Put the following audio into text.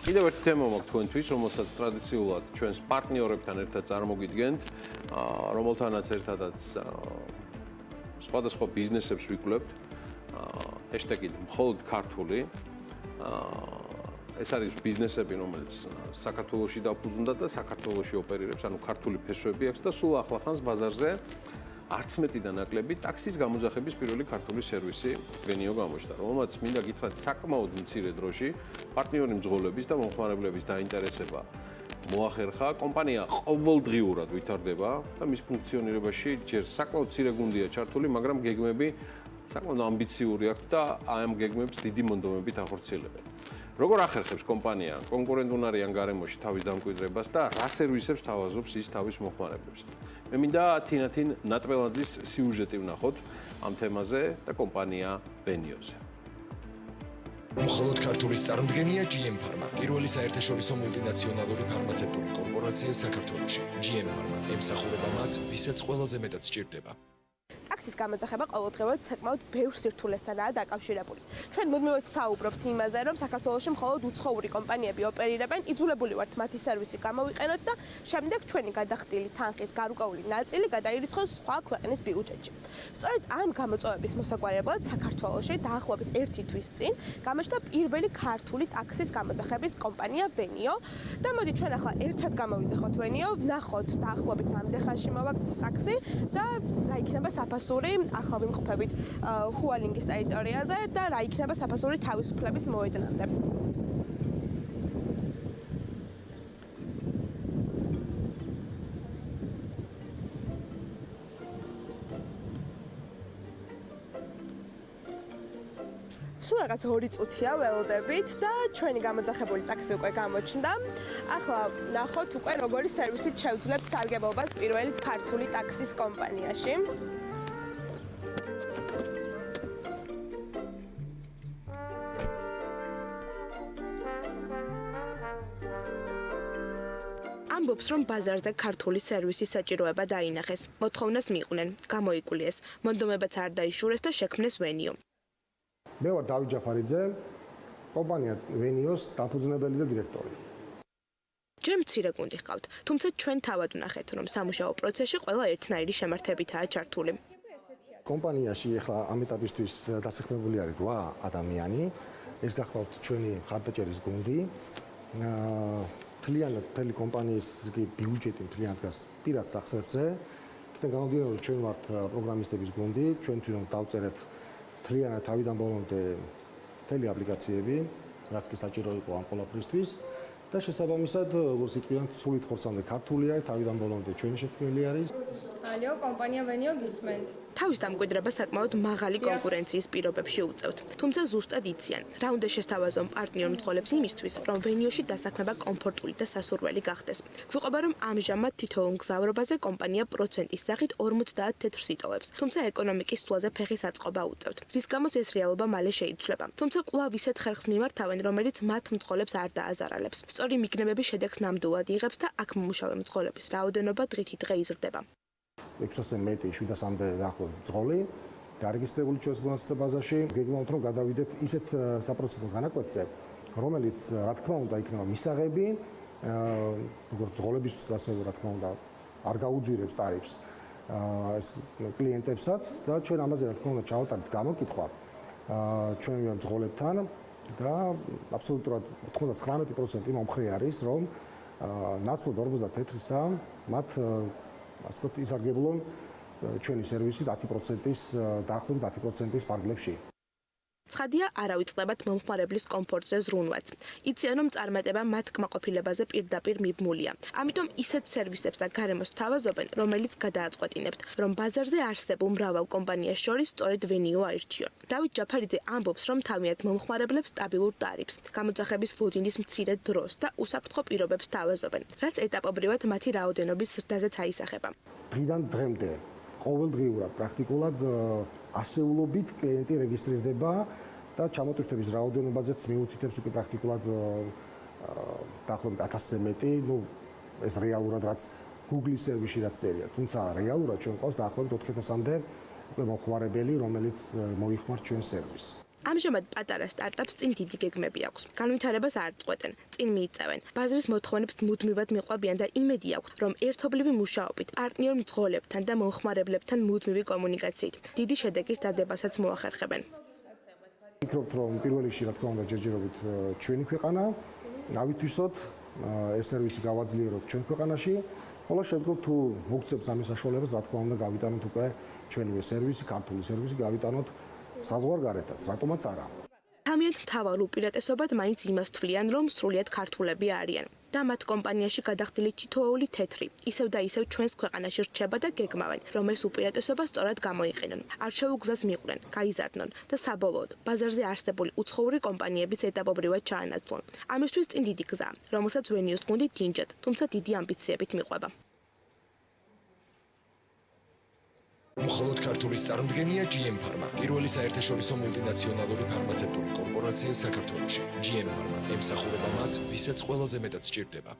კიდევ ერთი თემა მაქვს თქვენთვის, რომელსაც ტრადიციულად ჩვენს პარტნიორებთან ერთად წარმოგიდგენთ, რომელთანაც ერთადაც სხვადასხვა ბიზნესებს ვიკვლევთ. ჰეშტეგი მხოლოდ ქართული. ეს არის ბიზნესები, რომელიც საქართველოსში დაფუძნდა და საქართველოსში ოპერირებს, ანუ ქართული ფესვები აქვს და სულ ახლახანს ბაზარზე არც მეტი და ნაკლები ტაქსის გამოძახების პირველი ქართული სერვისი ვენიო გამოჩნდა, რომელმაც მინდა გითხრათ საკმაოდ მცირე დროში პარტნიორი მძღოლების და მომხმარებლების დაინტერესება მოახერხა. კომპანია ყოველდღიურად ვითარდება და მის ფუნქციონირებაში ჯერ საკმაოდ მცირე გუნდია ჩართული, მაგრამ გეგმები საკმაოდ ამბიციური აქვს და აი ამ გეგმებს დიდი მონდომებით ახორციელებენ. როგორ ახერხებს კომპანია კონკურენტუნარიან გარემოში თავის დამკვიდრებას და რა სერვისებს თავაზობს ის თავის მომხმარებლებს? მე მინდა თინათინ ნატველაძის სიუჟეტი ვნახოთ ამ თემაზე და კომპანია Venios-ზე. მხოლოდ ქართულის წარმდგენია GM Pharma, პირველი საერთაშორისო მულტინაციონალური ფარმაცევტული კორპორაცია საქართველოში. GM Pharma ემსახურება მათ, ვისაც ყველაზე მეტად სჭირდება. ტაქსის გამოძახება ყოველდღიურად საკმაოდ ბევრ სირთულესთანაა დაკავშირებული. ჩვენ მუდმივად საუბრობთ იმაზე, რომ საქართველოში მხოლოდ უცხოური კომპანიები ოპერირებენ, იძულებული ვართ მათი სერვისი გამოვიყენოთ და შემდეგ ჩვენი გადახდილი თანხის გარკვეული ნაწილი გადაირიცხოს სხვა ქვეყნის ბიუჯეტში. სწორედ ამ გამოწვევების მოსაგვარებლად საქართველოში დაახლოებით 1 თვის წინ გამოჩნდა პირველი ქართული ტაქსის გამოძახების კომპანია Venio და მოდი ჩვენ ახლა ერთად გამოვიძახოთ Venio, ვნახოთ დაახლოებით რამდენი ხანში მოვა ტაქსი და რა იქნება საფასო საფასური ახლა ვიმყოფებით ჰუალინგის ტერიტორიაზე და რა იქნება საფასური თავისუფლების მოედნამდე. სულ რაღაც 2 წუთია ველოდებით და ჩვენი გამოძახებული ტაქსი უკვე გამოჩნდა. ახლა ნახოთ უკვე როგორი სერვისით შევძლებთ სარგებლობას პირველი ქართული ტაქსის კომპანიაში. ამბობს, რომ ბაზარზე ქართული სერვისის საჭიროება დაინახეს. მოთხოვნას მიიყვნენ, გამოიკულიეს, მონდომებაც არ დაიშურეს და შექმნეს ვენიო. მე ვარ დავით ჯაფარიძე, კომპანია ვენიოს დაფუძნებელი და დირექტორი. ჯერ მცირე გუნდი ხავთ, თუმცა ჩვენ თავად ვნახეთ, რომ სამუშაო პროცესში ყველა ერთნაირი შემართებითაა ჩართული. კომპანიაში ახლა ამ ეტაპისთვის დასაქმებული არის 8 ადამიანი. ეს გახლავთ ჩვენი ხარდაჭერის გუნდი. აა მთლიანად მთელი კომპანიის ბიუჯეტი მთლიანად დგას პირად სახსრებზე. კიდე გამოდიოდა რომ ჩვენ ვართ პროგრამისტების გუნდი, ჩვენ თვითონ დავწერეთ მთლიანად თავიდან ბოლომდე მთელი აპლიკაციები, რაც კი საჭირო იყო ამ ყოლაფრისთვის. და შესაბამისად, როგორც იტყვიან, სულით ხორცამდე ქართულია, თავიდან ბოლომდე ჩვენი შექმნილი არის. ალიო, კომპანია ვენიო გისმენთ. თავის დამკვიდრება საკმაოდ მაღალი კონკურენციის პირობებში უწევთ. თუმცა ზუსტად იციან, რა უნდა შესთავაზონ პარტნიორ მძღოლებს იმისთვის, რომ ვენიოში დასაქმება კომფორტული და სასურველი გახდეს. გვიყვება, რომ ამჟამად თითოეულ მგზავრობაზე კომპანია პროცენტის სახით 50 თეთრს იტოვებს, თუმცა ეკონომიკის სულაზე ფეხის აწყობა უწევთ. რის გამოც ეს რეალობა მალე შეიცვლება. თუმცა კვლავ ისეთ ხერხს მიმართავენ, რომელიც მათ მძღოლებს არ დააზარალებს. სწორი მიგნებები შედეგს ნამდვილად იღებს და აქ მომუშავე მძღოლების რაოდენობა დღითი დღე იზრდება. 600-ზე მეტი 700-მდე დაახლოებით მძღოლი დარეგისტრირებული ჩვენს მონაცემ ბაზაში. გეგმავთ რომ გადავიდეთ ისეთ საპროცედურო განაკვეთზე, რომელიც რა თქმა უნდა იქნება მისაღები, როგორც მძღოლების ასევე რა თქმა უნდა არ გაუძვირებს ტარიფს ეს კლიენტებსაც და ჩვენ ამაზე რა თქმა უნდა ჩავატარეთ გამოკითხვა აა ჩვენ მძღოლებთან და აბსოლუტურად 99% მომხრე არის რომ ნაცვლად 54-ისა მათ ასე ვთქვათ ისარგებლონ ჩვენი სერვისი 10%-ის დაახლოებით 10%-ის პარგლებში. ცხადია, არავიწყდებათ მომხმარებლის კომფორტზე ზრუნვაც. იციან, რომ წარმატება მათ კმაყოფილებაზე პირდაპირ მიბმულია. ამიტომ ისეთ სერვისებს და გარემოს თავაზობენ, რომელიც გადააწყვეტინებთ, რომ ბაზარზე არსებულ მრავალ კომპანიას შორის სწორედ ვენიო აირჩიონ. დავით ჯაფარიძე ამბობს, რომ თავიანთ მომხმარებლებს სტაბილურ ტარიფს, გამოძახების ლოდინის მცირე დროს და უსაფრთხო პირობებს თავაზობენ, რაც ეტაპობრივად მათი რაოდენობის ზრდაზეც აისახება. დღიდან დღემდე ყოველდღიურად პრაქტიკულად ასეულობით კლიენტი რეგისტრირდება და ჩამოტვირთების რაოდენობაზეც მიუთითებს უკვე პრაქტიკულად დაახლოებით 1000-ზე მეტი, ну ეს რეალურად რაც Google-ის სერვისში რაც წერია, თუმცა რეალურად ჩვენ ყავს დაახლოებით 4000-მდე უკვე მოხმარებელი, რომელიც მოიხმართ ჩვენ სერვისს. ამჟამად პატარა სტარტაპს წინ დიდი გეგმები აქვს. განვითარებას არ წყვეტენ, წინ მიიწევენ. ბაზრის მოთხოვნებს მუდმივად მიყვებიან და იმედი აქვს, რომ ერთობლივი მუშაობით, პარტნიორ მძღოლებთან და მომხმარებლებთან მუდმივი კომუნიკაციით დიდი შედეგის დადებასაც მოახერხებენ. ვფიქრობთ, რომ პირველ რიგში, რა თქმა უნდა, ჯერჯერობით ჩვენი ქვეყანა ავითვისოთ ეს სერვისი გავაძლიეროთ ჩვენ ქვეყანაში. ხოლო შემდგომ თუ მოგცემს ამის საშუალებას, რა თქმა უნდა, გავიტანოთ უკვე ჩვენივე სერვისი, ქართული სერვისი გავიტანოთ საზღვარგარეთაც, რატომაც არა. თამიანთ მთავარ უპირატესობად მაინც იმას თვლიან, რომ სრულიად ქართულები არიან. და მათ კომპანიაში გადახდილი თითოეული თეთრი, ისევ და ისევ ჩვენს ქვეყანაში რჩება და გეგმავენ, რომ ეს უპირატესობა სწორად გამოიყენონ. არჩეულ გზას მიყვრენ, გაიზარდნონ და საბოლოოდ ბაზარზე არსებული უცხოური კომპანიებიც ეტაპობრივად ჩაანაცვლონ. ამისთვის წინ დიდი გზაა, რომელსაც ვენიოს გუნდი დინჯად, თუმცა დიდი ამბიციებით მიყვება. მხოლოდ ქართულის წარმოდგენია GM Pharma, პირველი საერთაშორისო მულტინაციონალური ფარმაცევტული კორპორაცია საქართველოში. GM Pharma ემსახურება მათ, ვისაც ყველაზე მეტად სჭირდება.